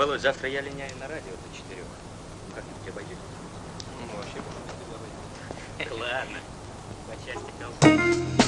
Володь, завтра я линяю на радио до четырех. Как-нибудь обойдетесь? Ну, вообще, Ладно, по части колбасы.